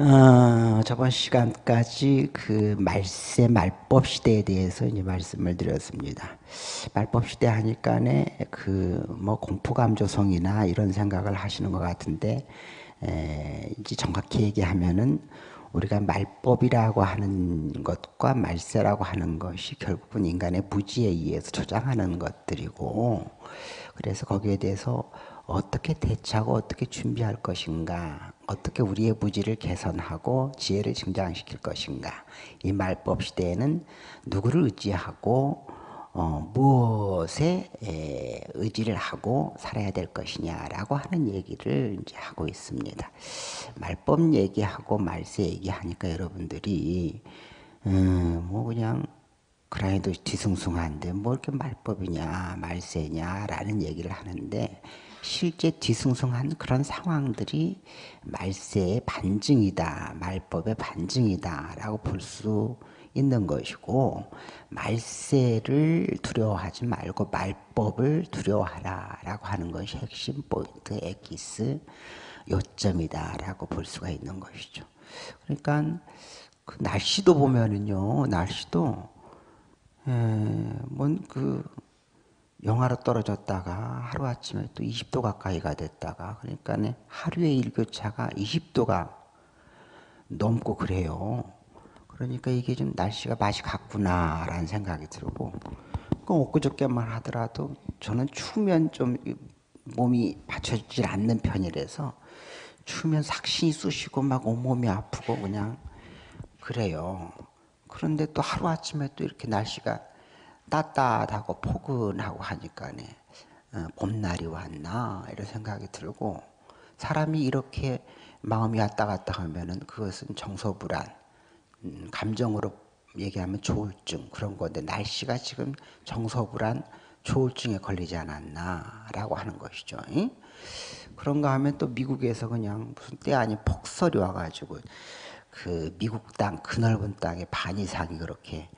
어, 저번 시간까지 그 말세 말법 시대에 대해서 이제 말씀을 드렸습니다. 말법 시대 하니까네 그 뭐 공포 감 조성이나 이런 생각을 하시는 것 같은데 에, 이제 정확히 얘기하면은 우리가 말법이라고 하는 것과 말세라고 하는 것이 결국은 인간의 부지에 의해서 조장하는 것들이고 그래서 거기에 대해서 어떻게 대처하고 어떻게 준비할 것인가 어떻게 우리의 부지를 개선하고 지혜를 증장시킬 것인가 이 말법 시대에는 누구를 의지하고 어, 무엇에 에, 의지를 하고 살아야 될 것이냐라고 하는 얘기를 이제 하고 있습니다. 말법 얘기하고 말세 얘기하니까 여러분들이 음, 뭐 그냥 그라이도 뒤숭숭한데 뭐 이렇게 말법이냐 말세냐라는 얘기를 하는데 실제 뒤숭숭한 그런 상황들이 말세의 반증이다 말법의 반증이다라고 볼 수 있는 것이고 말세를 두려워하지 말고 말법을 두려워하라라고 하는 것이 핵심 포인트 에기스 요점이다라고 볼 수가 있는 것이죠. 그러니까 그 날씨도 보면은요 날씨도 뭔그 영하로 떨어졌다가 하루아침에 또 20도 가까이가 됐다가 그러니까 하루의 일교차가 20도가 넘고 그래요. 그러니까 이게 좀 날씨가 맛이 갔구나라는 생각이 들고 그 엊그저께만 하더라도 저는 추우면 좀 몸이 받쳐주질 않는 편이라서 추우면 삭신이 쑤시고 막 온몸이 아프고 그냥 그래요. 그런데 또 하루아침에 또 이렇게 날씨가 따뜻하고 포근하고 하니까 네 어, 봄날이 왔나 이런 생각이 들고 사람이 이렇게 마음이 왔다 갔다 하면은 그것은 정서불안 음, 감정으로 얘기하면 조울증 그런 건데 날씨가 지금 정서불안 조울증에 걸리지 않았나라고 하는 것이죠. 응? 그런가 하면 또 미국에서 그냥 무슨 때 아닌 폭설이 와가지고 그 미국 땅, 그 넓은 땅의 반 이상이 그렇게 예,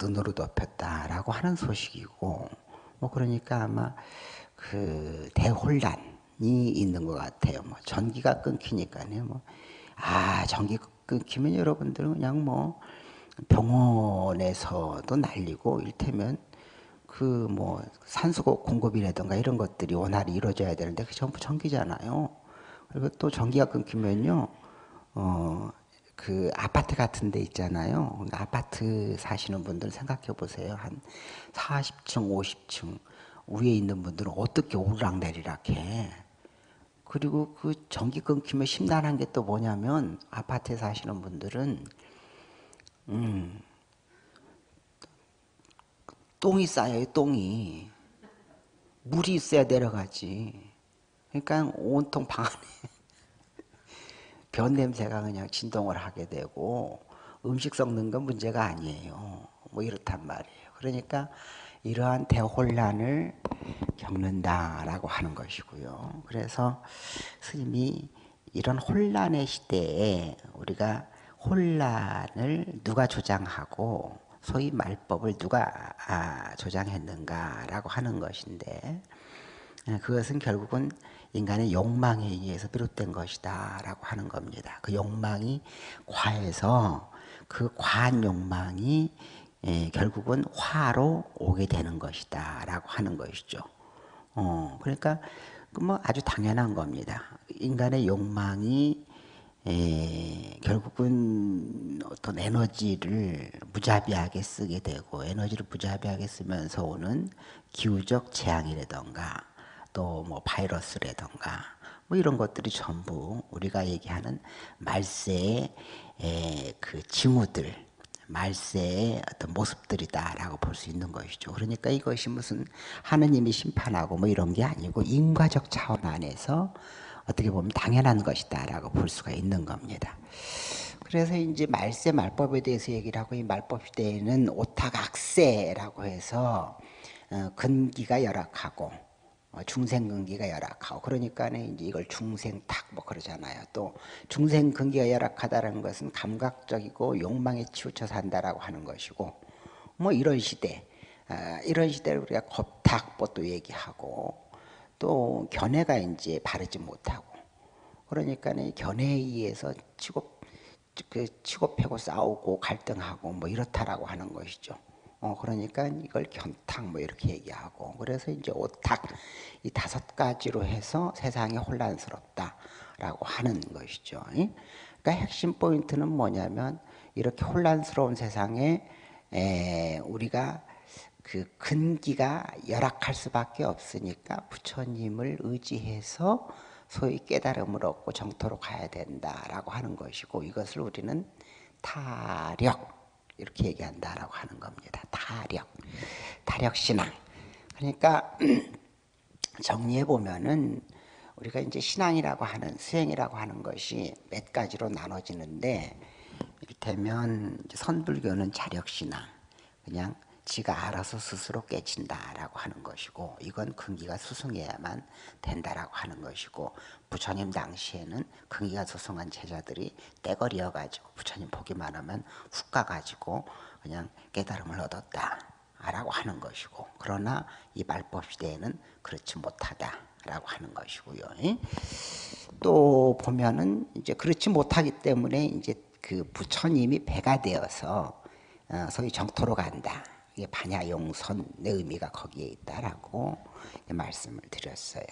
눈으로 덮였다라고 하는 소식이고 뭐 그러니까 아마 그 대혼란이 있는 것 같아요. 뭐 전기가 끊기니까요. 뭐 아 전기 끊기면 여러분들은 그냥 뭐 병원에서도 날리고 일테면 그 뭐 산소 공급이라든가 이런 것들이 원활히 이루어져야 되는데 그 전부 전기잖아요. 그리고 또 전기가 끊기면요. 어 그 아파트 같은 데 있잖아요. 아파트 사시는 분들 생각해 보세요. 한 40층, 50층 위에 있는 분들은 어떻게 오르락내리락 해. 그리고 그 전기 끊기면 심란한 게 또 뭐냐면 아파트에 사시는 분들은 음, 똥이 쌓여요, 똥이. 물이 있어야 내려가지. 그러니까 온통 방 안에 변 냄새가 그냥 진동을 하게 되고 음식 썩는 건 문제가 아니에요. 뭐 이렇단 말이에요. 그러니까 이러한 대혼란을 겪는다라고 하는 것이고요. 그래서 스님이 이런 혼란의 시대에 우리가 혼란을 누가 조장하고 소위 말법을 누가 아, 조장했는가라고 하는 것인데 그것은 결국은 인간의 욕망에 의해서 비롯된 것이다 라고 하는 겁니다. 그 욕망이 과해서 그 과한 욕망이 예, 결국은 화로 오게 되는 것이다 라고 하는 것이죠. 어, 그러니까 그뭐 아주 당연한 겁니다. 인간의 욕망이 에, 결국은 어떤 에너지를 무자비하게 쓰게 되고 에너지를 무자비하게 쓰면서 오는 기후적 재앙이라던가 또 뭐 바이러스라던가 뭐 이런 것들이 전부 우리가 얘기하는 말세의 그 징후들, 말세의 어떤 모습들이다라고 볼 수 있는 것이죠. 그러니까 이것이 무슨 하느님이 심판하고 뭐 이런 게 아니고 인과적 차원 안에서 어떻게 보면 당연한 것이다라고 볼 수가 있는 겁니다. 그래서 이제 말세 말법에 대해서 얘기를 하고 이 말법 시대에는 오타각세라고 해서 어, 근기가 열악하고 어, 중생근기가 열악하고 그러니까 이제 이걸 중생탁 뭐 그러잖아요. 또 중생근기가 열악하다는 것은 감각적이고 욕망에 치우쳐 산다라고 하는 것이고 뭐 이런 시대 아, 이런 시대를 우리가 겁탁보도 얘기하고 또 견해가 이제 바르지 못하고 그러니까 견해에 의해서 치고 그 치고 패고 싸우고 갈등하고 뭐 이렇다라고 하는 것이죠. 어 그러니까 이걸 견탁 뭐 이렇게 얘기하고 그래서 이제 오탁 이 다섯 가지로 해서 세상이 혼란스럽다라고 하는 것이죠. 그러니까 핵심 포인트는 뭐냐면 이렇게 혼란스러운 세상에 에, 우리가 그 근기가 열악할 수밖에 없으니까 부처님을 의지해서 소위 깨달음을 얻고 정토로 가야 된다라고 하는 것이고 이것을 우리는 타력 이렇게 얘기한다라고 하는 겁니다. 타력, 타력 신앙. 그러니까 정리해 보면은 우리가 이제 신앙이라고 하는 수행이라고 하는 것이 몇 가지로 나눠지는데 이를테면 선불교는 자력 신앙, 그냥 지가 알아서 스스로 깨친다라고 하는 것이고 이건 근기가 수승해야만 된다라고 하는 것이고 부처님 당시에는 근기가 수승한 제자들이 떼거리어 가지고 부처님 보기만 하면 훅 가가지고 그냥 깨달음을 얻었다라고 하는 것이고 그러나 이 말법 시대에는 그렇지 못하다라고 하는 것이고요. 또 보면은 이제 그렇지 못하기 때문에 이제 그 부처님이 배가 되어서 어, 소위 정토로 간다. 반야용선의 의미가 거기에 있다라고 말씀을 드렸어요.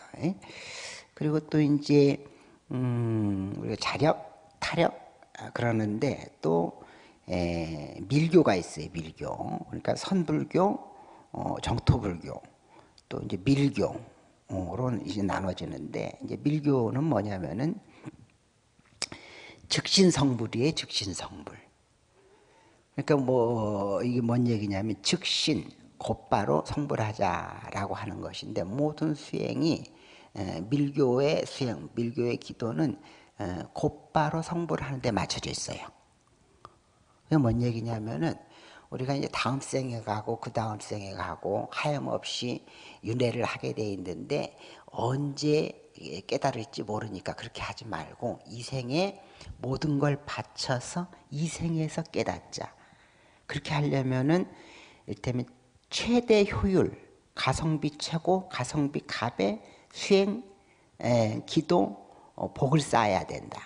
그리고 또 이제 음, 우리가 자력, 타력 아, 그러는데 또 에, 밀교가 있어요. 밀교. 그러니까 선불교, 어, 정토불교, 또 이제 밀교로 이제 나눠지는데 이제 밀교는 뭐냐면은 즉신성불이에요. 즉신성불. 그러니까 뭐 이게 뭔 얘기냐면 즉신 곧바로 성불하자라고 하는 것인데 모든 수행이 밀교의 수행, 밀교의 기도는 곧바로 성불하는 데 맞춰져 있어요. 그게 뭔 얘기냐면은 우리가 이제 다음 생에 가고 그 다음 생에 가고 하염없이 윤회를 하게 돼 있는데 언제 깨달을지 모르니까 그렇게 하지 말고 이 생에 모든 걸 바쳐서 이 생에서 깨닫자. 그렇게 하려면은 일테면 최대 효율, 가성비 최고, 가성비 갑의 수행, 에, 기도, 어, 복을 쌓아야 된다.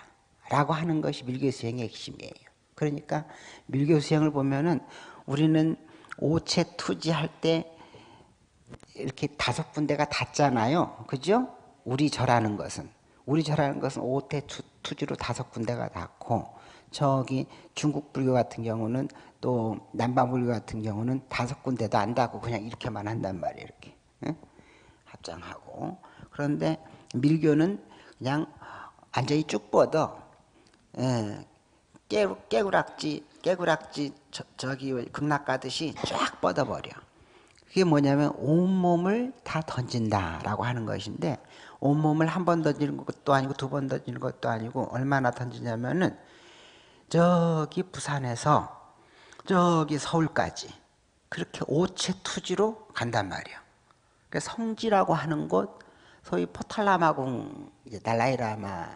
라고 하는 것이 밀교 수행의 핵심이에요. 그러니까 밀교 수행을 보면은 우리는 오체 투지할 때 이렇게 다섯 군데가 닿잖아요. 그죠? 우리 절하는 것은. 우리 절하는 것은 오태 투지로 다섯 군데가 닿고 저기 중국 불교 같은 경우는 또 남방 불교 같은 경우는 다섯 군데도 안 닿고 그냥 이렇게만 한단 말이에요. 이렇게 응? 합장하고 그런데 밀교는 그냥 완전히 쭉 뻗어 예, 깨, 깨구락지 깨구락지 저, 기 극락 가듯이 쫙 뻗어버려. 그게 뭐냐면 온몸을 다 던진다라고 하는 것인데 온몸을 한 번 던지는 것도 아니고 두 번 던지는 것도 아니고 얼마나 던지냐면은 저기 부산에서 저기 서울까지 그렇게 오체 투지로 간단 말이에요. 그러니까 성지라고 하는 곳, 소위 포탈라마궁 달라이라마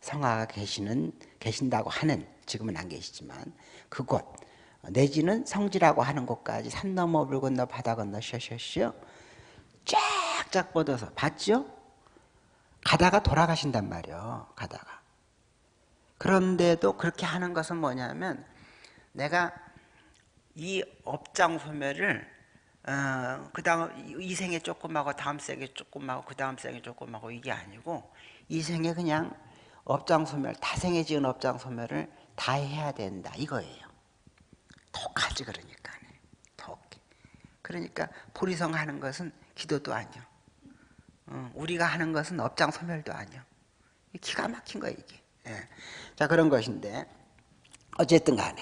성화가 계시는 계신다고 하는 지금은 안 계시지만 그곳 내지는 성지라고 하는 곳까지 산 넘어 물 건너 바다 건너 쉬어쉬어 쫙쫙 뻗어서 봤죠? 가다가 돌아가신단 말이에요. 가다가. 그런데도 그렇게 하는 것은 뭐냐면 내가 이 업장 소멸을 어, 그 다음 이 생에 조금 하고 다음 생에 조금 하고 그 다음 생에 조금 하고 이게 아니고 이 생에 그냥 업장 소멸 다생에 지은 업장 소멸을 다 해야 된다 이거예요. 독하지 그러니까 독. 그러니까 보리성 하는 것은 기도도 아니요. 어, 우리가 하는 것은 업장 소멸도 아니요. 기가 막힌 거예요 이게. 예. 자 그런 것인데 어쨌든 간에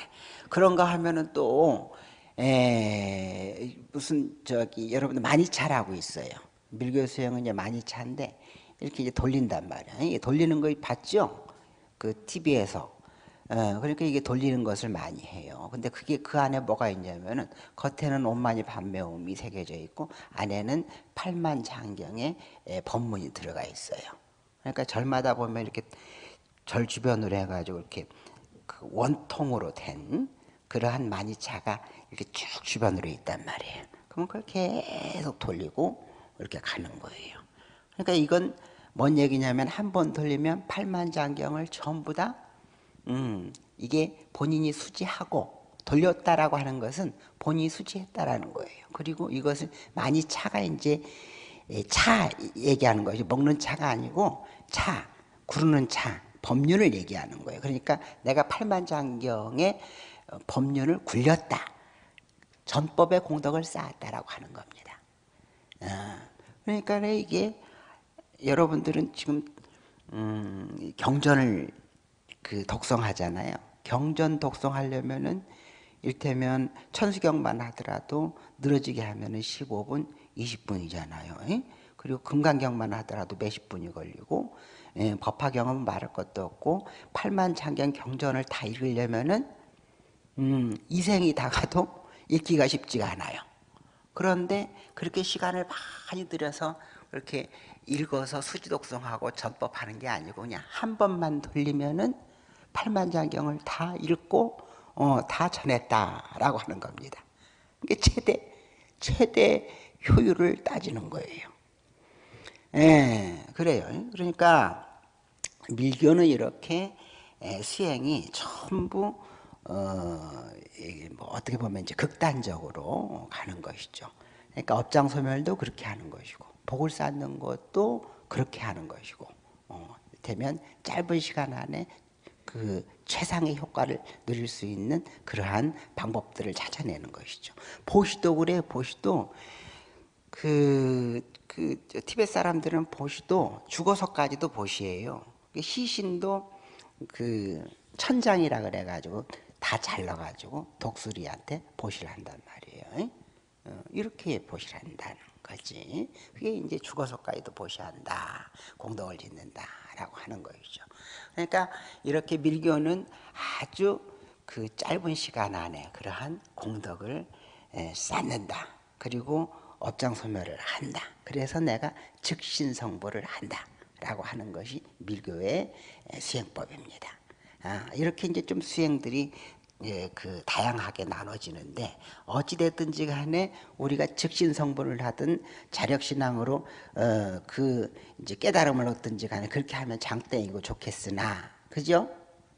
그런가 하면은 또 에, 무슨 저기 여러분들 많이 잘하고 있어요. 밀교 수행은 이제 많이 차인데 이렇게 이제 돌린단 말이야. 이게 돌리는 거 봤죠? 그 TV에서. 어, 그러니까 이게 돌리는 것을 많이 해요. 근데 그게 그 안에 뭐가 있냐면은 겉에는 온만이 반매움이 새겨져 있고 안에는 팔만 장경의 법문이 들어가 있어요. 그러니까 절마다 보면 이렇게 절 주변으로 해가지고 이렇게 그 원통으로 된 그러한 만이차가 이렇게 쭉 주변으로 있단 말이에요. 그러면 그걸 계속 돌리고 이렇게 가는 거예요. 그러니까 이건 뭔 얘기냐면 한 번 돌리면 팔만장경을 전부 다 음, 이게 본인이 수지하고 돌렸다라고 하는 것은 본인이 수지했다라는 거예요. 그리고 이것을 많이 차가 이제 예, 차 얘기하는 거죠. 먹는 차가 아니고 차, 구르는 차, 법륜을 얘기하는 거예요. 그러니까 내가 팔만장경의 어, 법륜을 굴렸다. 전법의 공덕을 쌓았다라고 하는 겁니다. 어, 그러니까 이게 여러분들은 지금 음, 경전을 그 독성하잖아요. 경전 독성하려면은 일테면 천수경만 하더라도 늘어지게 하면은 15분, 20분이잖아요. 그리고 금강경만 하더라도 몇십 분이 걸리고 예, 법화경은 말할 것도 없고 팔만장경 경전을 다 읽으려면은 음, 이생이 다 가도 읽기가 쉽지가 않아요. 그런데 그렇게 시간을 많이 들여서 그렇게 읽어서 수지독성하고 전법하는 게 아니고 그냥 한 번만 돌리면은 팔만장경을 다 읽고 어, 다 전했다라고 하는 겁니다. 이게 최대 최대 효율을 따지는 거예요. 예, 그래요. 그러니까 밀교는 이렇게 수행이 전부 어, 뭐 어떻게 보면 이제 극단적으로 가는 것이죠. 그러니까 업장 소멸도 그렇게 하는 것이고 복을 쌓는 것도 그렇게 하는 것이고 어, 되면 짧은 시간 안에 그 최상의 효과를 누릴 수 있는 그러한 방법들을 찾아내는 것이죠. 보시도 그래 보시도 그, 그 티베트 사람들은 보시도 죽어서까지도 보시예요. 시신도 그 천장이라 그래가지고 다 잘라가지고 독수리한테 보시를 한단 말이에요. 어, 이렇게 보시를 한다는 거지. 그게 이제 죽어서까지도 보시한다. 공덕을 짓는다라고 하는 것이죠. 그러니까 이렇게 밀교는 아주 그 짧은 시간 안에 그러한 공덕을 쌓는다. 그리고 업장 소멸을 한다. 그래서 내가 즉신성보를 한다. 라고 하는 것이 밀교의 수행법입니다. 아, 이렇게 이제 좀 수행들이 예, 그 다양하게 나눠지는데 어찌 됐든지 간에 우리가 즉신성불을 하든 자력신앙으로 어, 그 이제 깨달음을 얻든지 간에 그렇게 하면 장땡이고 좋겠으나 그죠?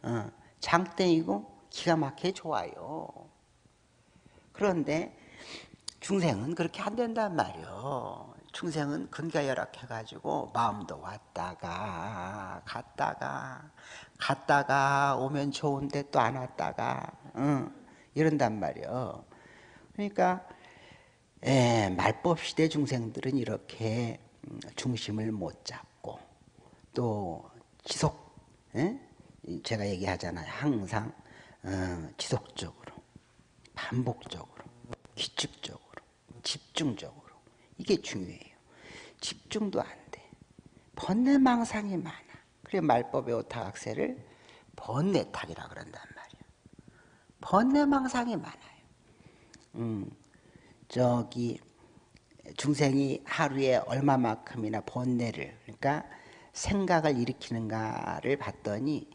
어, 장땡이고 기가 막혀 좋아요. 그런데 중생은 그렇게 안 된단 말이요. 중생은 근가 열악해가지고 마음도 왔다가 갔다가 갔다가 오면 좋은데 또 안 왔다가 응, 이런단 말이요. 그러니까 예, 말법 시대 중생들은 이렇게 음, 중심을 못 잡고 또 지속 예? 제가 얘기하잖아요. 항상 어, 지속적으로 반복적으로 규칙적으로 집중적으로 이게 중요해요. 집중도 안 돼. 번뇌망상이 많아. 그래 말법의 오타각세를 번뇌탁이라 그런단 말이야. 번뇌망상이 많아요. 음, 저기 중생이 하루에 얼마만큼이나 번뇌를 그러니까 생각을 일으키는가를 봤더니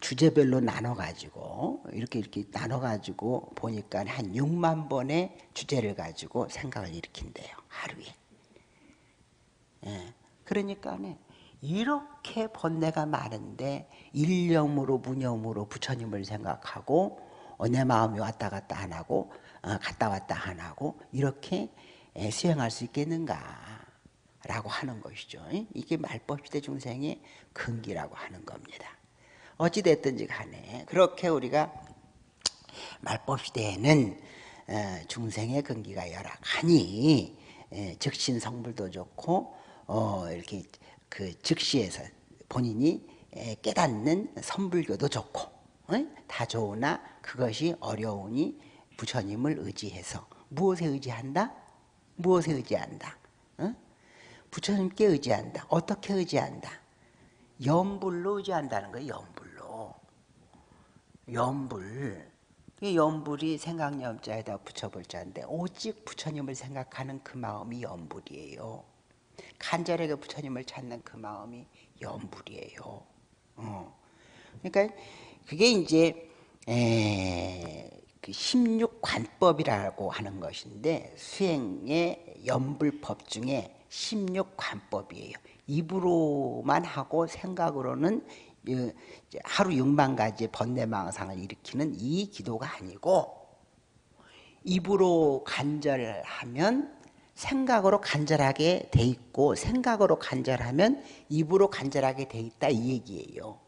주제별로 나눠가지고 이렇게 이렇게 나눠가지고 보니까 한 6만 번의 주제를 가지고 생각을 일으킨대요 하루에. 예. 그러니까 이렇게 번뇌가 많은데 일념으로 무념으로 부처님을 생각하고 어, 내 마음이 왔다 갔다 안 하고 어, 갔다 왔다 안 하고 이렇게 수행할 수 있겠는가 라고 하는 것이죠. 이게 말법시대 중생의 근기라고 하는 겁니다. 어찌 됐든지 간에 그렇게 우리가 말법시대에는 어, 중생의 근기가 열악하니 즉신 성불도 좋고 이렇게 그 즉시에서 본인이 깨닫는 선불교도 좋고 다 좋으나 그것이 어려우니 부처님을 의지해서 무엇에 의지한다? 무엇에 의지한다? 부처님께 의지한다. 어떻게 의지한다? 염불로 의지한다는 거예요. 염불로. 염불. 염불이 생각염자에다 붙여볼 자인데 오직 부처님을 생각하는 그 마음이 염불이에요. 간절하게 부처님을 찾는 그 마음이 염불이에요. 어. 그러니까 그게 이제 에, 그 16관법이라고 하는 것인데 수행의 염불법 중에 16관법이에요. 입으로만 하고 생각으로는 하루 6만 가지의 번뇌망상을 일으키는 이 기도가 아니고 입으로 간절하면 생각으로 간절하게 돼 있고 생각으로 간절하면 입으로 간절하게 돼 있다 이 얘기예요.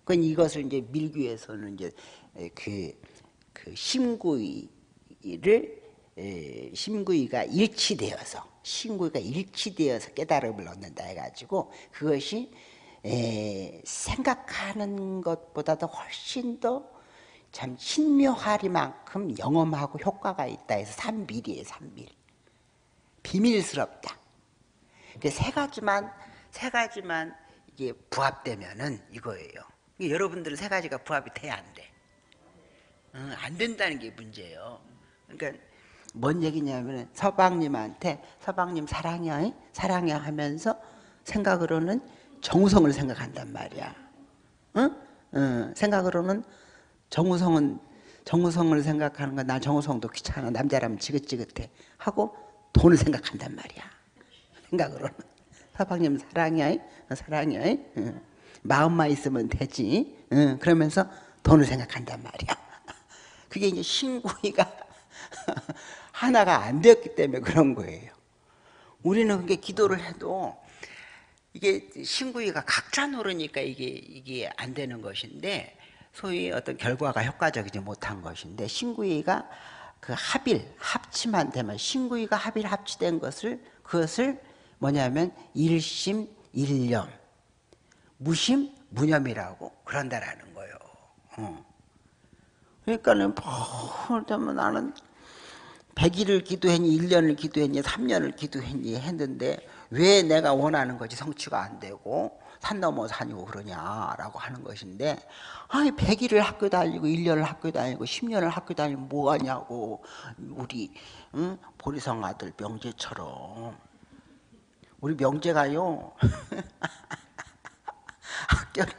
그건 이것을 이제 밀교에서는 이제 그, 그 심구이를 에, 심구이가 일치되어서 심구이가 일치되어서 깨달음을 얻는다 해가지고 그것이 에, 생각하는 것보다도 훨씬 더 참 신묘하리만큼 영험하고 효과가 있다 해서 삼밀이에요 삼밀 비밀스럽다 세 가지만 세 가지만 이게 부합되면은 이거예요 여러분들은 세 가지가 부합이 돼야 안 돼. 어, 안 된다는 게 문제예요. 그러니까 뭔 얘기냐면 서방님한테 서방님 사랑해 사랑해 하면서 생각으로는 정우성을 생각한단 말이야. 응? 응. 생각으로는 정우성은 정우성을 생각하는 건난 정우성도 귀찮아 남자라면 지긋지긋해 하고 돈을 생각한단 말이야. 생각으로는 서방님 사랑해 사랑해. 응. 마음만 있으면 되지. 응, 그러면서 돈을 생각한단 말이야. 그게 이제 신구이가 하나가 안 되었기 때문에 그런 거예요. 우리는 그게 기도를 해도 이게 신구이가 각자 노르니까 이게 이게 안 되는 것인데 소위 어떤 결과가 효과적이지 못한 것인데 신구이가 그 합일 합치만 되면 신구이가 합일 합치된 것을 그것을 뭐냐면 일심 일념 무심 무념이라고 그런다라는 거예요. 어. 그러니까는 뭐 나는 100일을 기도했니 1년을 기도했니 3년을 기도했니 했는데 왜 내가 원하는 것이 성취가 안 되고 산 넘어 산이고 그러냐라고 하는 것인데 아니 100일을 학교 다니고 1년을 학교 다니고 10년을 학교 다니면 뭐하냐고. 우리 응? 보리성 아들 명재처럼. 우리 명재가요. 학교를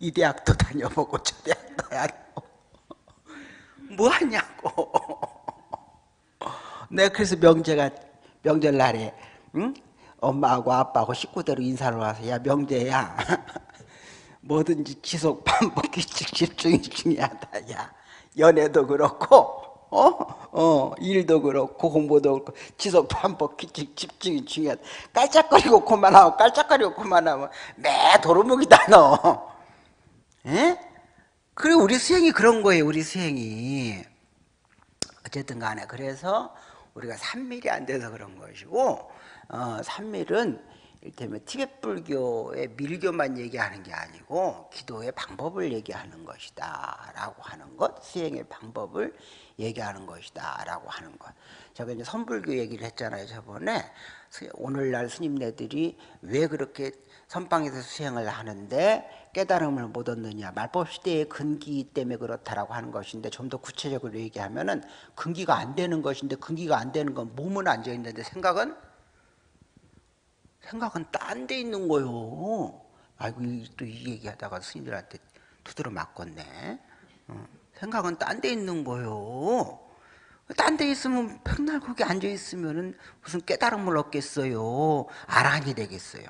이 대학도 다녀보고 저 대학도 다녀보고. 뭐 하냐고. 내가 그래서 명제가 명절 날에 응? 엄마하고 아빠하고 식구대로 인사를 와서 야 명제야 뭐든지 지속 반복 규칙 집중이 중요하다 야 연애도 그렇고 어? 어, 일도 그렇고 공부도 그렇고 지속 반복 규칙 집중이 중요하다. 깔짝거리고 그만하고 깔짝거리고 그만하면 매 도루묵이다 너. 예? 그래 우리 수행이 그런 거예요. 우리 수행이. 어쨌든 간에 그래서 우리가 산밀이 안 돼서 그런 것이고 어, 산밀은 이를테면 티벳 불교의 밀교만 얘기하는 게 아니고 기도의 방법을 얘기하는 것이다 라고 하는 것 수행의 방법을 얘기하는 것이다 라고 하는 것. 제가 이제 선불교 얘기를 했잖아요 저번에. 오늘날 스님네들이 왜 그렇게 선방에서 수행을 하는데 깨달음을 못 얻느냐. 말법 시대의 근기 때문에 그렇다라고 하는 것인데 좀 더 구체적으로 얘기하면은 근기가 안 되는 것인데 근기가 안 되는 건 몸은 앉아 있는데 생각은 생각은 딴 데 있는 거요. 아이고 또 이 얘기하다가 스님들한테 두드려 맞겠네. 어, 생각은 딴 데 있는 거요. 딴 데 있으면 백날 거기 앉아 있으면은 무슨 깨달음을 얻겠어요. 아란이 되겠어요.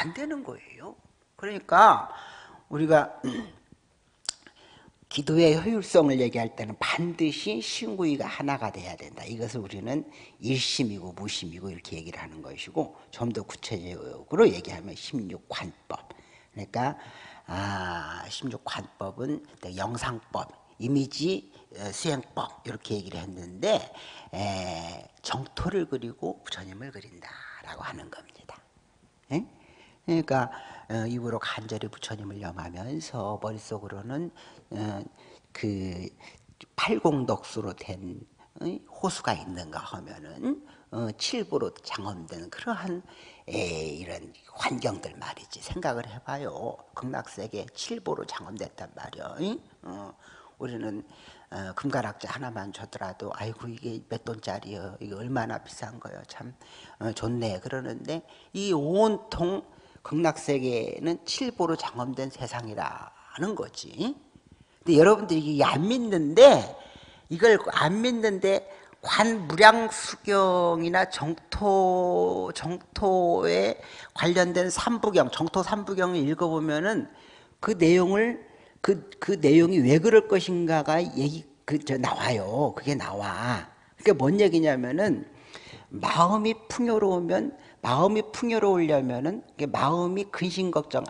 안 되는 거예요. 그러니까 우리가 기도의 효율성을 얘기할 때는 반드시 신구이가 하나가 돼야 된다. 이것을 우리는 일심이고 무심이고 이렇게 얘기를 하는 것이고 좀 더 구체적으로 얘기하면 심육관법. 그러니까 아, 심육관법은 영상법, 이미지 어, 수행법 이렇게 얘기를 했는데 에, 정토를 그리고 부처님을 그린다라고 하는 겁니다. 에? 그러니까 어, 입으로 간절히 부처님을 염하면서 머릿속으로는 어, 그 팔공덕수로 된 호수가 있는가 하면은 어, 칠부로 장엄된 그러한 이런 환경들 말이지. 생각을 해봐요. 극락세계 칠부로 장엄됐단 말이야. 우리는 금가락자 하나만 줘더라도 아이고 이게 몇 돈짜리요? 이게 얼마나 비싼 거요? 참 좋네. 그러는데 이 온통 극락세계는 칠보로 장엄된 세상이라는 거지. 근데 여러분들이 이게 안 믿는데 이걸 안 믿는데 관무량수경이나 정토 정토에 관련된 삼부경, 정토 삼부경을 읽어보면은 그 내용을 그, 그 내용이 왜 그럴 것인가가 얘기 그 저 나와요. 그게 나와. 그게 뭔 얘기냐면은 마음이 풍요로우면 마음이 풍요로우려면은 마음이 근심 걱정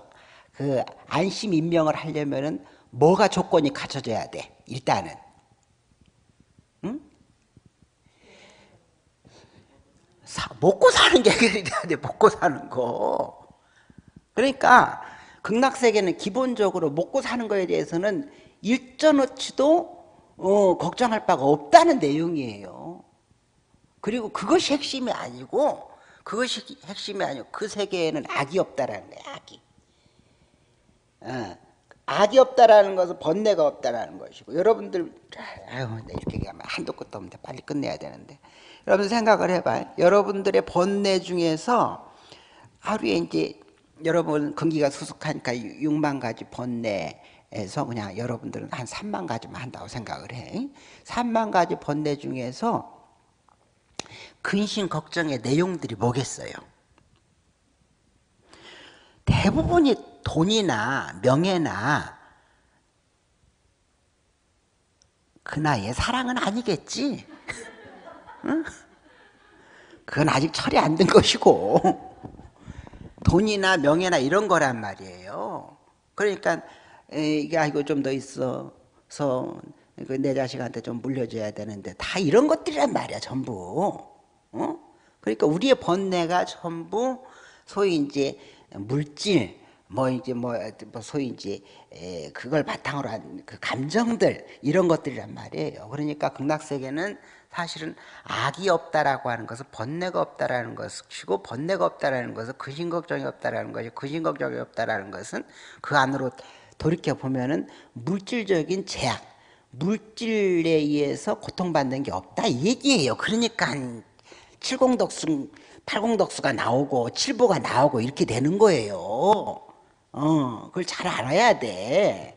그 안심 인명을 하려면은 뭐가 조건이 갖춰져야 돼. 일단은 응? 사, 먹고 사는 게 해결돼야 돼. 먹고 사는 거. 그러니까 극락세계는 기본적으로 먹고 사는 거에 대해서는 일전어치도 어, 걱정할 바가 없다는 내용이에요. 그리고 그것이 핵심이 아니고 그것이 핵심이 아니고 그 세계에는 악이 없다라는 거예요. 악이. 어, 악이 없다라는 것은 번뇌가 없다라는 것이고 여러분들 아유 이렇게 얘기하면 한도 끝도 없는데 빨리 끝내야 되는데 여러분 생각을 해봐요. 여러분들의 번뇌 중에서 하루에 이제 여러분 근기가 수숙하니까 6만 가지 번뇌에서 그냥 여러분들은 한 3만 가지만 한다고 생각을 해. 3만 가지 번뇌 중에서 근심 걱정의 내용들이 뭐겠어요? 대부분이 돈이나 명예나 그 나이에 사랑은 아니겠지. 응? 그건 아직 철이 안든 것이고 돈이나 명예나 이런 거란 말이에요. 그러니까 이게 아이고 좀 더 있어서 그내 자식한테 좀 물려줘야 되는데 다 이런 것들이란 말이야 전부. 어? 그러니까 우리의 번뇌가 전부 소위 이제 물질 뭐 이제 뭐, 뭐 소위 이제 그걸 바탕으로 한 그 감정들 이런 것들이란 말이에요. 그러니까 극락 세계는 사실은 악이 없다라고 하는 것은 번뇌가 없다라는 것이고 번뇌가 없다라는 것은 근심 걱정이 없다라는 것이 근심 걱정이 없다라는 것은 그 안으로 돌이켜 보면은 물질적인 제약, 물질에 의해서 고통받는 게 없다 이 얘기예요. 그러니까 칠공덕수, 팔공덕수가 나오고 칠보가 나오고 이렇게 되는 거예요. 어, 그걸 잘 알아야 돼.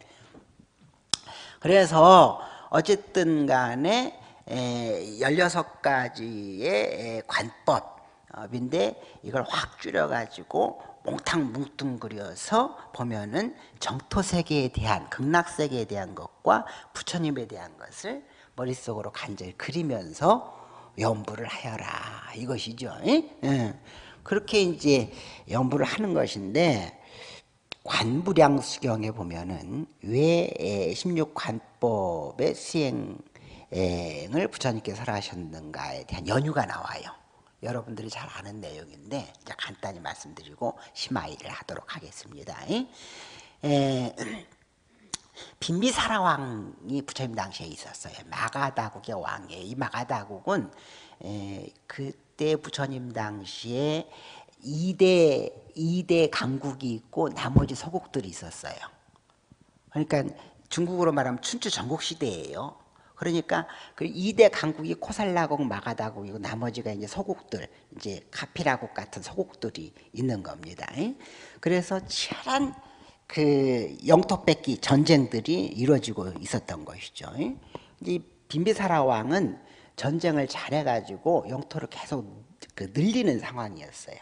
그래서 어쨌든 간에 16가지의 관법인데 이걸 확 줄여가지고 몽탕 뭉뚱그려서 보면은 정토세계에 대한 극락세계에 대한 것과 부처님에 대한 것을 머릿속으로 간절히 그리면서 연부를 하여라 이것이죠. 예. 그렇게 이제 연부를 하는 것인데 관부량 수경에 보면은 왜 16관법의 수행 을 부처님께서 하셨는가에 대한 연유가 나와요. 여러분들이 잘 아는 내용인데 간단히 말씀드리고 심화일을 하도록 하겠습니다. 에, 빈비사라 왕이 부처님 당시에 있었어요. 마가다국의 왕이에요. 이 마가다국은 에, 그때 부처님 당시에 2대, 2대 강국이 있고 나머지 서국들이 있었어요. 그러니까 중국으로 말하면 춘추 전국 시대예요. 그러니까 그 2대 강국이 코살라국, 마가다국이고 나머지가 이제 서국들, 이제 카피라국 같은 서국들이 있는 겁니다. 그래서 치열한 그 영토 뺏기 전쟁들이 이루어지고 있었던 것이죠. 이 빈비사라 왕은 전쟁을 잘해가지고 영토를 계속 그 늘리는 상황이었어요.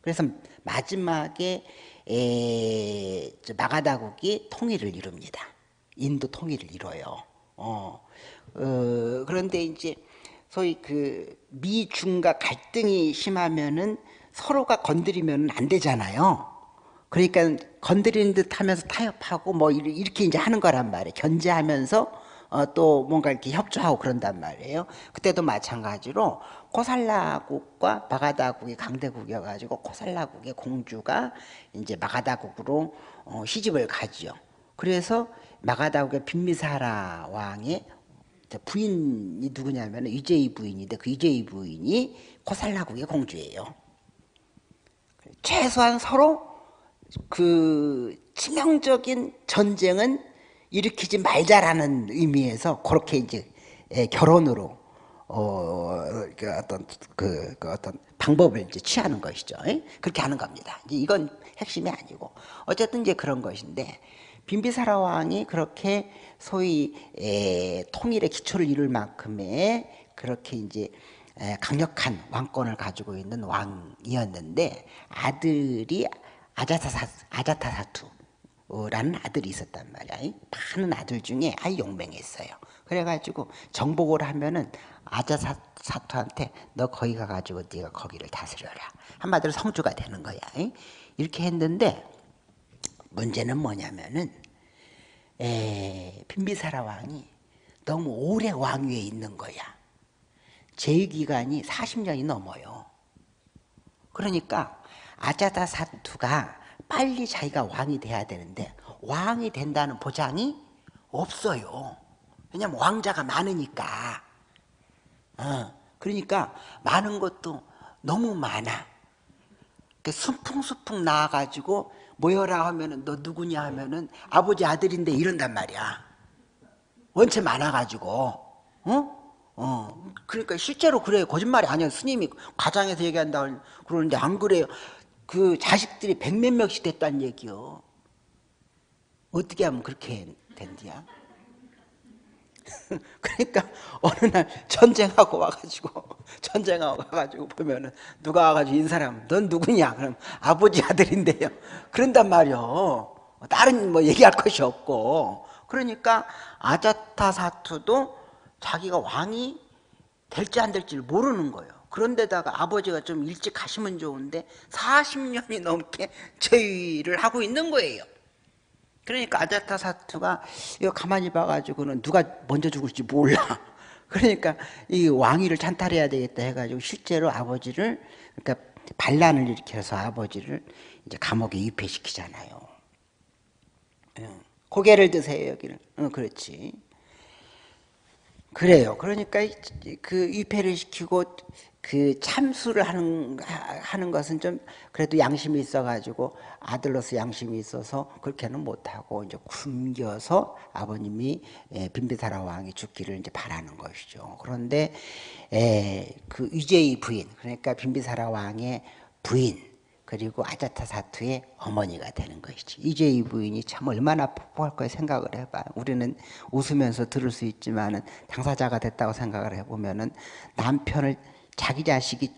그래서 마지막에 에, 마가다국이 통일을 이룹니다. 인도 통일을 이뤄요. 어, 어, 그런데 이제 소위 그 미중과 갈등이 심하면은 서로가 건드리면 안 되잖아요. 그러니까 건드리는 듯 하면서 타협하고 뭐 이렇게 이제 하는 거란 말이에요. 견제하면서 어, 또 뭔가 이렇게 협조하고 그런단 말이에요. 그때도 마찬가지로 코살라국과 마가다국이 강대국이어가지고 코살라국의 공주가 이제 마가다국으로 어, 시집을 가지요. 그래서 마가다국의 빈미사라 왕의 부인이 누구냐면 이재희 부인인데 그 이재희 부인이 코살라국의 공주예요. 최소한 서로 그 치명적인 전쟁은 일으키지 말자라는 의미에서 그렇게 이제 예, 결혼으로 어, 그 어떤 그, 그, 어떤 방법을 이제 취하는 것이죠. 예? 그렇게 하는 겁니다. 이건 핵심이 아니고 어쨌든 이제 그런 것인데 빈비사라 왕이 그렇게 소위 에, 통일의 기초를 이룰 만큼의 그렇게 이제 에, 강력한 왕권을 가지고 있는 왕이었는데 아들이 아자타사, 아자타사투 라는 아들이 있었단 말이야. 많은 아들 중에 아주 용맹했어요. 그래가지고 정복을 하면은 아자 사투한테 너 거기 가가지고 네가 거기를 다스려라. 한마디로 성주가 되는 거야. 이렇게 했는데 문제는 뭐냐면은 에, 빈비사라 왕이 너무 오래 왕위에 있는 거야. 제위기간이 40년이 넘어요. 그러니까 아자다 사투가 빨리 자기가 왕이 돼야 되는데 왕이 된다는 보장이 없어요. 왜냐면 왕자가 많으니까. 어, 그러니까 많은 것도 너무 많아. 순풍순풍 나와가지고 모여라 하면은 너 누구냐 하면은 아버지 아들인데 이런단 말이야. 원체 많아가지고, 어? 어. 그러니까 실제로 그래요. 거짓말이 아니야. 스님이 과장해서 얘기한다 그러는데 안 그래요. 그 자식들이 백몇 명씩 됐다는 얘기요. 어떻게 하면 그렇게 된디야? 그러니까 어느 날 전쟁하고 와가지고 전쟁하고 와가지고 보면은 누가 와가지고 인사하면 넌 누구냐? 그럼 아버지 아들인데요. 그런단 말이요. 다른 뭐 얘기할 것이 없고 그러니까 아자타 사투도 자기가 왕이 될지 안 될지를 모르는 거예요. 그런데다가 아버지가 좀 일찍 가시면 좋은데 40년이 넘게 제위를 하고 있는 거예요. 그러니까 아자타 사투가 이거 가만히 봐가지고는 누가 먼저 죽을지 몰라. 그러니까 이 왕위를 찬탈해야 되겠다 해가지고 실제로 아버지를 그러니까 반란을 일으켜서 아버지를 이제 감옥에 유폐시키잖아요. 고개를 드세요 여기를. 어, 그렇지. 그래요. 그러니까 그 유폐를 시키고 그 참수를 하는 하는 것은 좀 그래도 양심이 있어가지고 아들로서 양심이 있어서 그렇게는 못하고 이제 굶겨서 아버님이 예, 빈비사라 왕이 죽기를 이제 바라는 것이죠. 그런데 에, 그 유제의 부인 그러니까 빈비사라 왕의 부인 그리고 아자타 사투의 어머니가 되는 것이지. 이제 이 부인이 참 얼마나 폭포할 거야 생각을 해봐. 우리는 웃으면서 들을 수 있지만은 당사자가 됐다고 생각을 해보면은 남편을 자기 자식이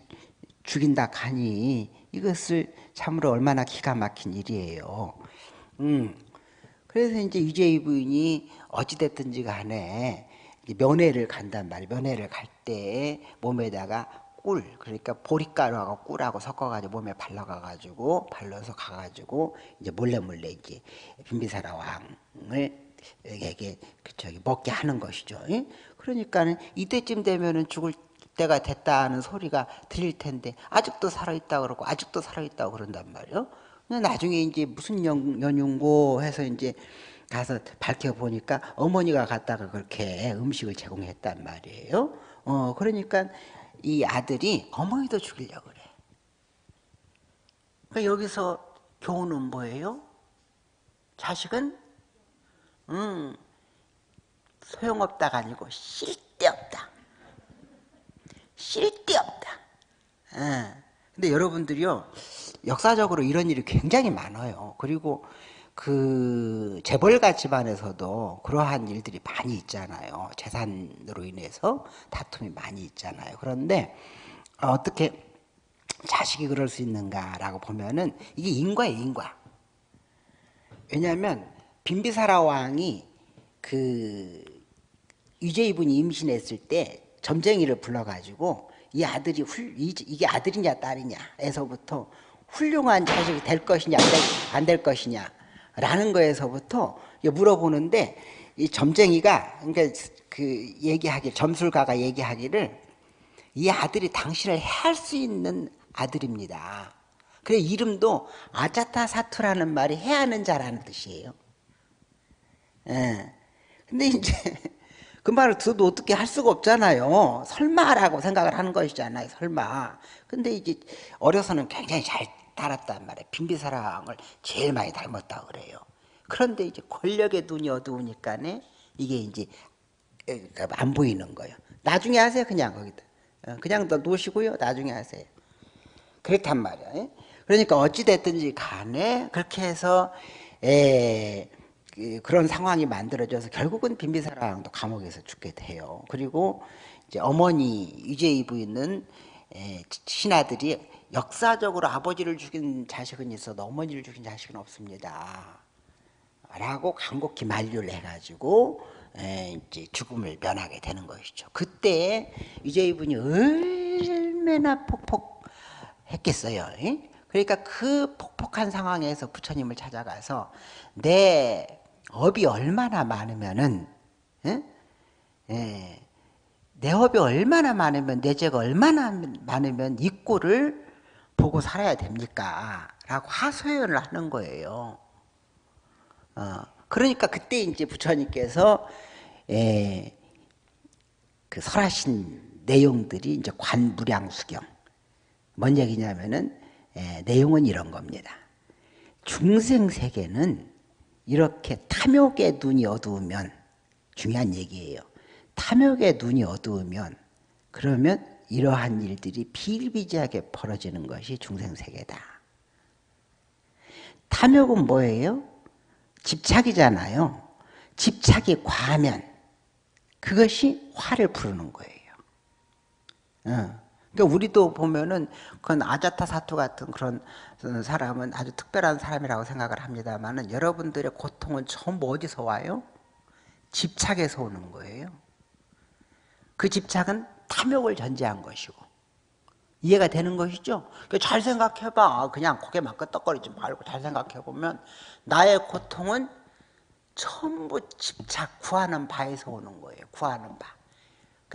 죽인다 하니 이것을 참으로 얼마나 기가 막힌 일이에요. 음. 그래서 이제 유재희 부인이 어찌됐든지 간에 면회를 간단 말이에요. 면회를 갈 때 몸에다가 꿀 그러니까 보리가루하고 꿀하고 섞어가지고 몸에 발라가가지고 발라서 가가지고 이제 몰래 몰래 이제 빈비사라 왕을 에게 그 저기 먹게 하는 것이죠. 그러니까는 이때쯤 되면은 죽을 때가 됐다는 소리가 들릴 텐데 아직도 살아있다 그러고 아직도 살아있다고 그런단 말이에요. 나중에 이제 무슨 연, 연윤고 해서 이제 가서 밝혀보니까 어머니가 갔다가 그렇게 음식을 제공했단 말이에요. 어, 그러니까 이 아들이 어머니도 죽이려고 그래. 그러니까 여기서 교훈은 뭐예요? 자식은 음, 소용없다가 아니고 쓸데없다. 쓸데없다. 예. 근데 여러분들이요, 역사적으로 이런 일이 굉장히 많아요. 그리고 그 재벌가 집안에서도 그러한 일들이 많이 있잖아요. 재산으로 인해서 다툼이 많이 있잖아요. 그런데 어떻게 자식이 그럴 수 있는가라고 보면은 이게 인과예요, 인과. 왜냐하면 빈비사라 왕이 그 유제이분이 임신했을 때 점쟁이를 불러가지고 이 아들이 훌, 이게 아들이냐 딸이냐에서부터 훌륭한 자식이 될 것이냐 안 될 것이냐 라는 거에서부터 물어보는데 이 점쟁이가 그러니까 그 얘기하기 점술가가 얘기하기를 이 아들이 당신을 해할 수 있는 아들입니다. 그래 이름도 아자타 사투라는 말이 해하는 자라는 뜻이에요. 예. 근데 이제 그 말을 들어도 어떻게 할 수가 없잖아요. 설마라고 생각을 하는 것이잖아요. 설마. 근데 이제 어려서는 굉장히 잘 따랐단 말이에요. 빈비사랑을 제일 많이 닮았다고 그래요. 그런데 이제 권력의 눈이 어두우니까네 이게 이제 안 보이는 거예요. 나중에 하세요. 그냥 거기다. 어, 그냥 더 놓으시고요. 나중에 하세요. 그렇단 말이야. 그러니까 어찌됐든지 간에 그렇게 해서 에, 그, 그런 상황이 만들어져서 결국은 빈비사랑도 감옥에서 죽게 돼요. 그리고 이제 어머니 유재희 부인은 신하들이 역사적으로 아버지를 죽인 자식은 있어도 어머니를 죽인 자식은 없습니다. 라고 간곡히 만류를 해가지고 에, 이제 죽음을 면하게 되는 것이죠. 그때 이제 이분이 얼마나 폭폭했겠어요. 에? 그러니까 그 폭폭한 상황에서 부처님을 찾아가서 내 업이 얼마나 많으면은 에? 에, 내 업이 얼마나 많으면 내 죄가 얼마나 많으면 이 꼴을 보고 살아야 됩니까? 라고 하소연을 하는 거예요. 어, 그러니까 그때 이제 부처님께서 에, 그 설하신 내용들이 이제 관무량수경. 뭔 얘기냐면은 에, 내용은 이런 겁니다. 중생 세계는 이렇게 탐욕의 눈이 어두우면 중요한 얘기예요. 탐욕의 눈이 어두우면 그러면 이러한 일들이 비일비재하게 벌어지는 것이 중생세계다. 탐욕은 뭐예요? 집착이잖아요. 집착이 과하면 그것이 화를 부르는 거예요. 어. 그러니까 우리도 보면은 그건 아자타 사투 같은 그런 사람은 아주 특별한 사람이라고 생각을 합니다만은 여러분들의 고통은 전부 어디서 와요? 집착에서 오는 거예요. 그 집착은 탐욕을 전제한 것이고 이해가 되는 것이죠. 그러니까 잘 생각해봐. 그냥 고개만 끄떡거리지 말고 잘 생각해보면 나의 고통은 전부 집착, 구하는 바에서 오는 거예요. 구하는 바.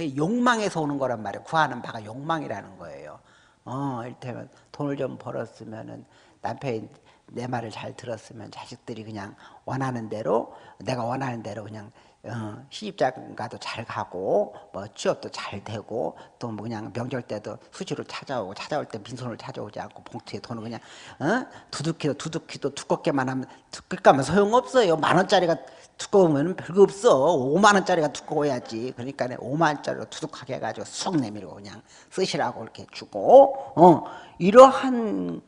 그 욕망에서 오는 거란 말이에요. 구하는 바가 욕망이라는 거예요. 어, 이를테면 돈을 좀 벌었으면은 남편이 내 말을 잘 들었으면 자식들이 그냥 원하는 대로 내가 원하는 대로 그냥 어, 시집장가도 잘 가고 뭐 취업도 잘 되고 또 뭐 그냥 명절 때도 수시로 찾아오고 찾아올 때 빈손으로 찾아오지 않고 봉투에 돈을 그냥 어? 두둑히도 두둑히도 두껍게만 하면 두껍게만 소용없어요 만 원짜리가 두꺼우면 별거 없어 5만 원짜리가 두꺼워야지 그러니까 5만 원짜리로 두둑하게 해가지고 쑥 내밀고 그냥 쓰시라고 이렇게 주고 어 이러한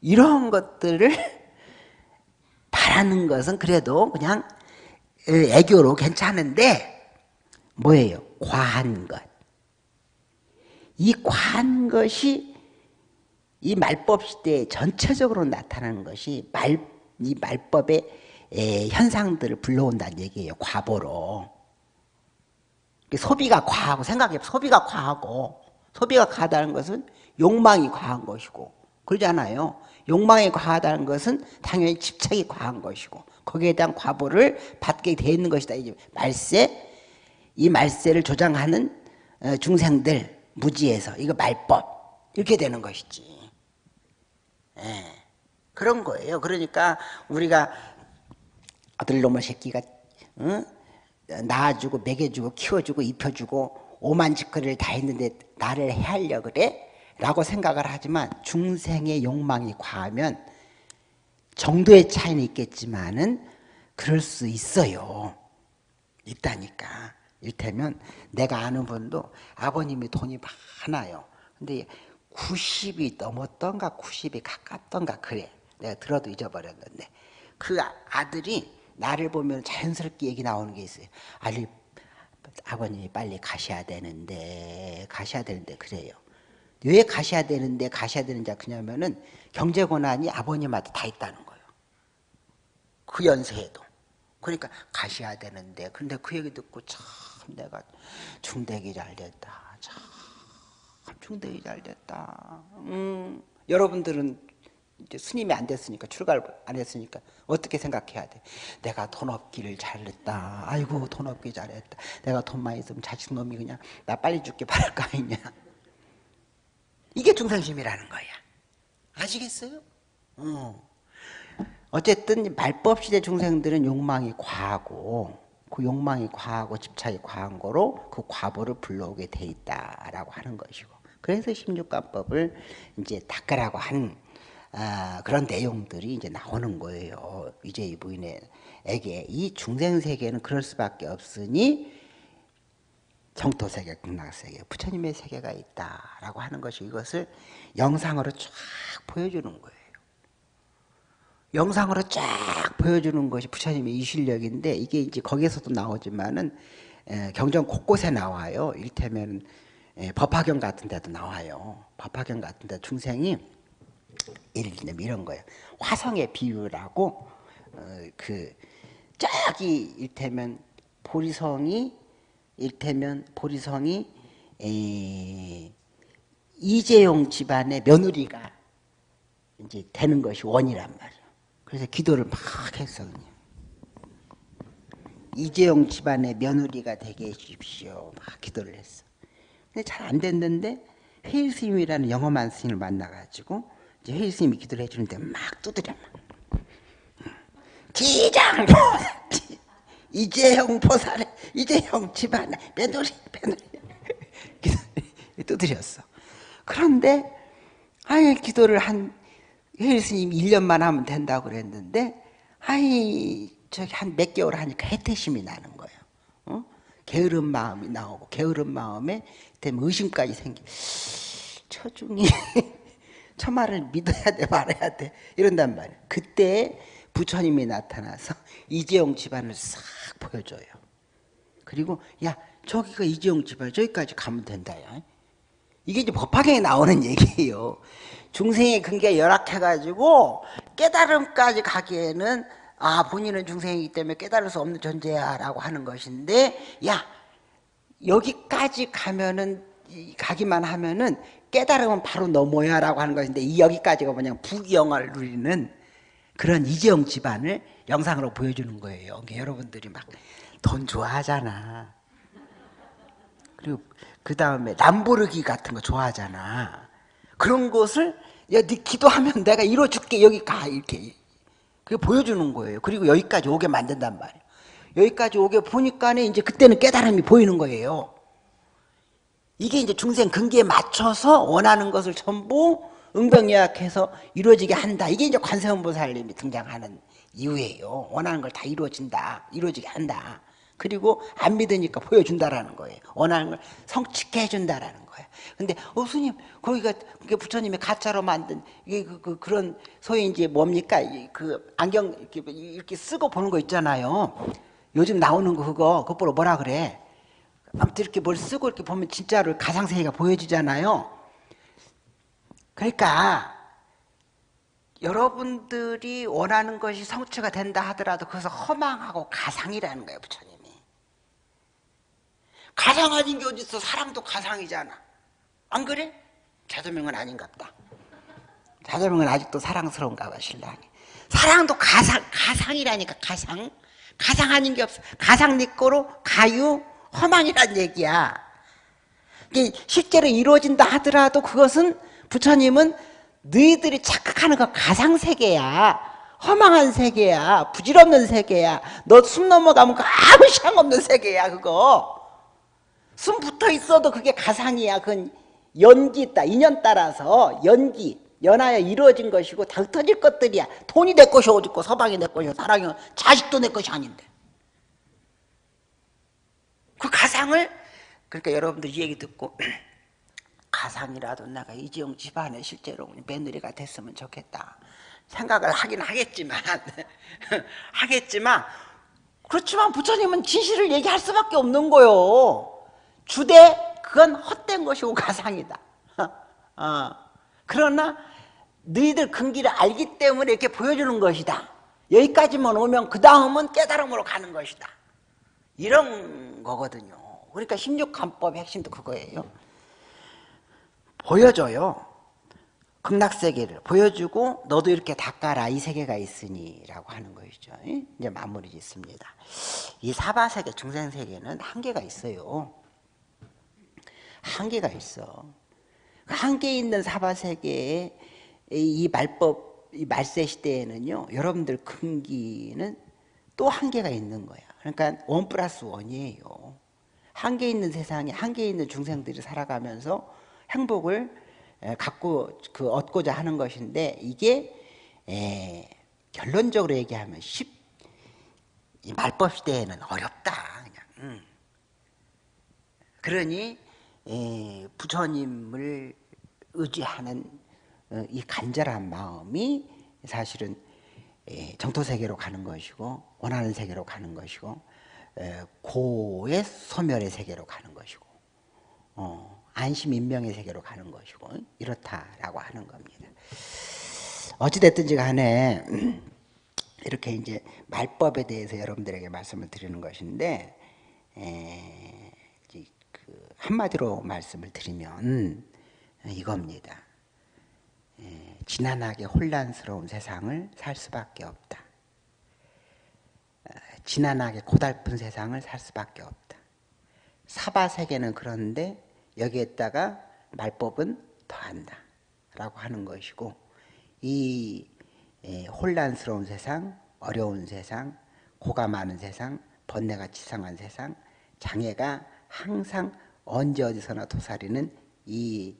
이러한 것들을 바라는 것은 그래도 그냥 애교로 괜찮은데 뭐예요? 과한 것. 이 과한 것이 이 말법 시대에 전체적으로 나타나는 것이 말, 이 말법의 에, 현상들을 불러온다는 얘기예요. 과보로. 소비가 과하고 생각해 소비가 과하고 소비가 과하다는 것은 욕망이 과한 것이고 그러잖아요. 욕망이 과하다는 것은 당연히 집착이 과한 것이고 거기에 대한 과보를 받게 되어 있는 것이다. 이제 말세, 이 말세를 조장하는 어, 중생들 무지에서 이거 말법 이렇게 되는 것이지. 예, 그런 거예요. 그러니까 우리가 아들 놈의 새끼가 어? 낳아주고 먹여주고 키워주고 입혀주고 오만 짓거리를 다 했는데 나를 해하려 그래? 라고 생각을 하지만 중생의 욕망이 과하면 정도의 차이는 있겠지만은 그럴 수 있어요. 있다니까. 일테면 내가 아는 분도 아버님이 돈이 많아요. 근데 90이 넘었던가 90이 가깝던가 그래. 내가 들어도 잊어버렸는데 그 아들이 나를 보면 자연스럽게 얘기 나오는 게 있어요. 아니 아버님이 빨리 가셔야 되는데 가셔야 되는데 그래요. 왜 가셔야 되는데 가셔야 되는지 그냐면은 경제 권한이 아버님한테 다 있다는 거예요. 그 연세에도. 그러니까 가셔야 되는데 근데 그 얘기 듣고 참 내가 중대기 잘 됐다. 참 중대기 잘 됐다. 음, 여러분들은 이제 스님이 안 됐으니까 출가를 안 했으니까 어떻게 생각해야 돼? 내가 돈 없기를 잘했다. 아이고 돈 없기 잘했다. 내가 돈 많이 있으면 자식 놈이 그냥 나 빨리 죽게 바랄 거 아니냐. 이게 중상심이라는 거야. 아시겠어요? 어. 어쨌든 말법 시대 중생들은 욕망이 과하고 그 욕망이 과하고 집착이 과한 거로 그 과보를 불러오게 돼 있다라고 하는 것이고 그래서 16관법을 이제 닦으라고 한 아, 그런 내용들이 이제 나오는 거예요. 이제 이 부인에게 이 중생 세계는 그럴 수밖에 없으니 정토 세계, 극락 세계, 부처님의 세계가 있다라고 하는 것이 이것을 영상으로 쫙 보여주는 거예요. 영상으로 쫙 보여주는 것이 부처님의 이 실력인데 이게 이제 거기에서도 나오지만은 경전 곳곳에 나와요. 일테면 법화경 같은 데도 나와요. 법화경 같은 데 중생이 예를 들면 이런 거예요. 화성의 비유라고 어, 그 저기 일테면 보리성이 일테면 보리성이 에, 이재용 집안의 며느리가 이제 되는 것이 원이란 말이에요. 그래서 기도를 막 했어 그냥. 이재용 집안의 며느리가 되게 해주십시오. 막 기도를 했어. 근데 잘 안 됐는데 회일 스님이라는 영험한 스님을 만나가지고 이제 회일 스님이 기도를 해주는데 막 두드려. 기장 이재용 보살에 이재용 집안의 며느리 며느리 두드렸어. 그런데 아예 기도를 한 회일 스님 1년만 하면 된다고 그랬는데 아이 저기 한 몇 개월 하니까 해태심이 나는 거예요. 어? 게으른 마음이 나오고 게으른 마음에 때문에 의심까지 생기. 처중이 저 말을 믿어야 돼 말아야 돼 이런단 말이에요. 그때 부처님이 나타나서 이재용 집안을 싹 보여줘요. 그리고 야 저기가 이재용 집안 저기까지 가면 된다 야. 이게 이제 법화경에 나오는 얘기예요. 중생의 근기가 열악해가지고 깨달음까지 가기에는 아 본인은 중생이기 때문에 깨달을 수 없는 존재야 라고 하는 것인데 야 여기까지 가면은 가기만 하면은 깨달으면 바로 넘어야 라고 하는 것인데 이 여기까지가 뭐냐 부귀영화를 누리는 그런 이재용 집안을 영상으로 보여주는 거예요. 그러니까 여러분들이 막 돈 좋아하잖아. 그리고 그 다음에 람보르기 같은 거 좋아하잖아. 그런 것을 야, 네 기도하면 내가 이뤄줄게 여기 가 이렇게 그게 보여주는 거예요. 그리고 여기까지 오게 만든단 말이에요. 여기까지 오게 보니까 이제 그때는 깨달음이 보이는 거예요. 이게 이제 중생 근기에 맞춰서 원하는 것을 전부 응병요약해서 이루어지게 한다. 이게 이제 관세음보살님이 등장하는 이유예요. 원하는 걸 다 이루어진다. 이루어지게 한다. 그리고 안 믿으니까 보여준다라는 거예요. 원하는 걸 성취케 해준다라는 거예요. 근데 어 스님 거기가 그게 부처님이 가짜로 만든 이게 그, 그 그런 소위 이제 뭡니까 그 안경 이렇게, 이렇게 쓰고 보는 거 있잖아요. 요즘 나오는 거 그거 그거 뭐라 그래? 아무튼 이렇게 뭘 쓰고 이렇게 보면 진짜로 가상세계가 보여지잖아요. 그러니까 여러분들이 원하는 것이 성취가 된다 하더라도 그것은 허망하고 가상이라는 거예요, 부처님이. 가상 아닌 게 어딨어? 사랑도 가상이잖아. 안 그래? 자조명은 아닌갑다. 자조명은 아직도 사랑스러운가 봐, 신랑이. 사랑도 가상, 가상이라니까, 가상. 가상 아닌 게 없어. 가상 네 거로 가유, 허망이란 얘기야. 실제로 이루어진다 하더라도 그것은 부처님은 너희들이 착각하는 건 가상세계야. 허망한 세계야. 부질없는 세계야. 너 숨 넘어가면 그 아무 시장 없는 세계야, 그거. 숨 붙어 있어도 그게 가상이야. 그건 연기 있다. 인연 따라서 연기, 연하여 이루어진 것이고 다 흩어질 것들이야. 돈이 내 것이 어딨고 서방이 내 것이고 사랑이 자식도 내 것이 아닌데. 그 가상을 그러니까 여러분들 이 얘기 듣고 가상이라도 내가 이지영 집안에 실제로 며느리가 됐으면 좋겠다 생각을 하긴 하겠지만 하겠지만 그렇지만 부처님은 진실을 얘기할 수밖에 없는 거요. 주대 그건 헛된 것이고 가상이다. 어. 그러나 너희들 근기를 알기 때문에 이렇게 보여주는 것이다. 여기까지만 오면 그 다음은 깨달음으로 가는 것이다. 이런 거거든요 그러니까 16간법의 핵심도 그거예요 보여줘요. 극락세계를 보여주고 너도 이렇게 닦아라 이 세계가 있으니 라고 하는 것이죠. 이제 마무리 짓습니다. 이 사바세계 중생세계는 한계가 있어요. 한계가 있어. 한계 있는 사바세계의 이 말법, 이 말세 시대에는요, 여러분들 근기는 또 한계가 있는 거야. 그러니까 원 플러스 원이에요. 한계 있는 세상에 한계 있는 중생들이 살아가면서 행복을 갖고 그 얻고자 하는 것인데 이게 에, 결론적으로 얘기하면 쉽 말법 시대에는 어렵다 그냥. 음. 그러니 에, 부처님을 의지하는 어, 이 간절한 마음이 사실은 에, 정토 세계로 가는 것이고 원하는 세계로 가는 것이고 에, 고의 소멸의 세계로 가는 것이고 어. 안심인명의 세계로 가는 것이고 이렇다라고 하는 겁니다. 어찌됐든지 간에 이렇게 이제 말법에 대해서 여러분들에게 말씀을 드리는 것인데 에, 그 한마디로 말씀을 드리면 이겁니다. 에, 지난하게 혼란스러운 세상을 살 수밖에 없다. 어, 지난하게 고달픈 세상을 살 수밖에 없다. 사바 세계는 그런데 여기에다가 말법은 더한다. 라고 하는 것이고 이 에, 혼란스러운 세상, 어려운 세상, 고가 많은 세상, 번뇌가 치상한 세상, 장애가 항상 언제 어디서나 도사리는 이,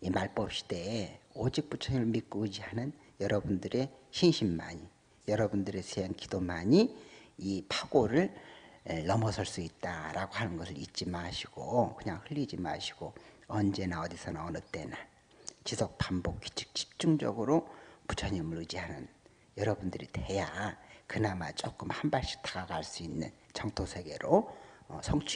이 말법 시대에 오직 부처님을 믿고 의지하는 여러분들의 신심만이, 여러분들의 수행 기도만이 이 파고를 에, 넘어설 수 있다라고 하는 것을 잊지 마시고 그냥 흘리지 마시고 언제나 어디서나 어느 때나 지속 반복 규칙 집중적으로 부처님을 의지하는 여러분들이 돼야 그나마 조금 한 발씩 다가갈 수 있는 정토 세계로 어, 성취.